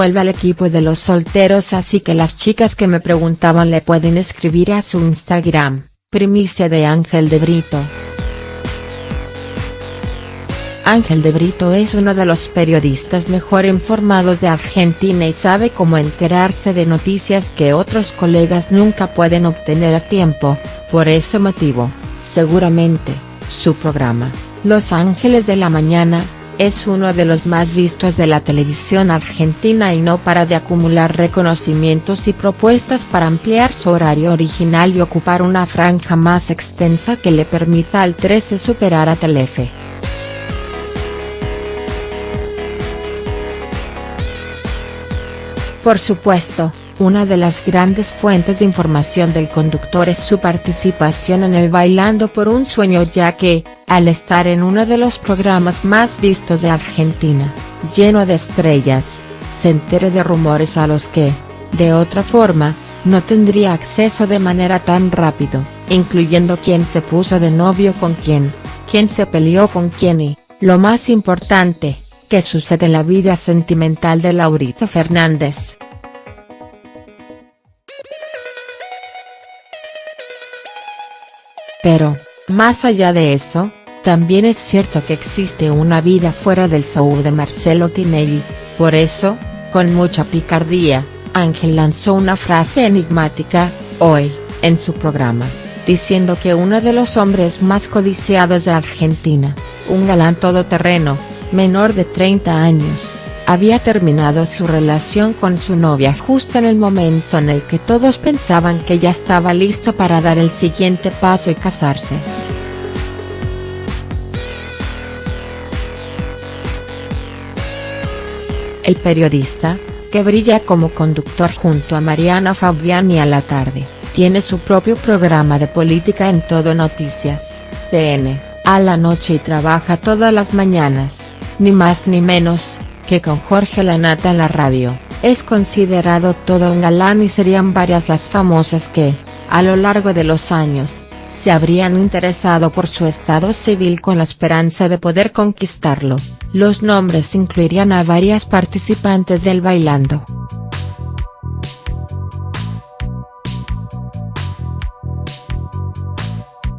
vuelve al equipo de los solteros así que las chicas que me preguntaban le pueden escribir a su Instagram, primicia de Ángel de Brito. Ángel de Brito es uno de los periodistas mejor informados de Argentina y sabe cómo enterarse de noticias que otros colegas nunca pueden obtener a tiempo, por ese motivo, seguramente, su programa, Los Ángeles de la Mañana, es uno de los más vistos de la televisión argentina y no para de acumular reconocimientos y propuestas para ampliar su horario original y ocupar una franja más extensa que le permita al 13 superar a Telefe. Por supuesto, una de las grandes fuentes de información del conductor es su participación en el Bailando por un Sueño ya que, al estar en uno de los programas más vistos de Argentina, lleno de estrellas, se entere de rumores a los que, de otra forma, no tendría acceso de manera tan rápido, incluyendo quién se puso de novio con quién, quién se peleó con quién y, lo más importante, qué sucede en la vida sentimental de Laurito Fernández. Pero, más allá de eso, también es cierto que existe una vida fuera del show de Marcelo Tinelli, por eso, con mucha picardía, Ángel lanzó una frase enigmática, hoy, en su programa, diciendo que uno de los hombres más codiciados de Argentina, un galán todoterreno, menor de 30 años, había terminado su relación con su novia justo en el momento en el que todos pensaban que ya estaba listo para dar el siguiente paso y casarse. El periodista, que brilla como conductor junto a Mariana Fabiani a la tarde, tiene su propio programa de política en Todo Noticias, TN, a la noche y trabaja todas las mañanas, ni más ni menos, que con Jorge Lanata en la radio, es considerado todo un galán y serían varias las famosas que, a lo largo de los años, se habrían interesado por su estado civil con la esperanza de poder conquistarlo, los nombres incluirían a varias participantes del Bailando.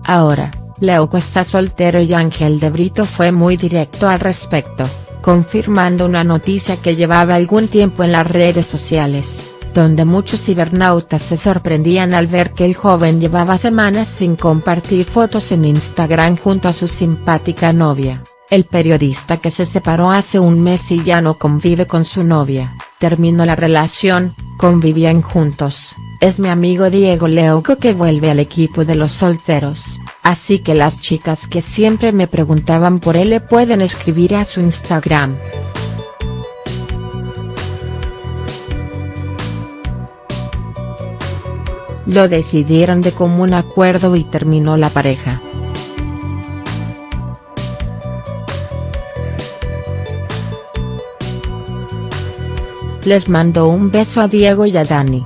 Ahora, Leuco está soltero y Ángel de Brito fue muy directo al respecto confirmando una noticia que llevaba algún tiempo en las redes sociales, donde muchos cibernautas se sorprendían al ver que el joven llevaba semanas sin compartir fotos en Instagram junto a su simpática novia. El periodista que se separó hace un mes y ya no convive con su novia, terminó la relación, convivían juntos, es mi amigo Diego Leuco que vuelve al equipo de los solteros, así que las chicas que siempre me preguntaban por él le pueden escribir a su Instagram. Lo decidieron de común acuerdo y terminó la pareja. Les mando un beso a Diego y a Dani.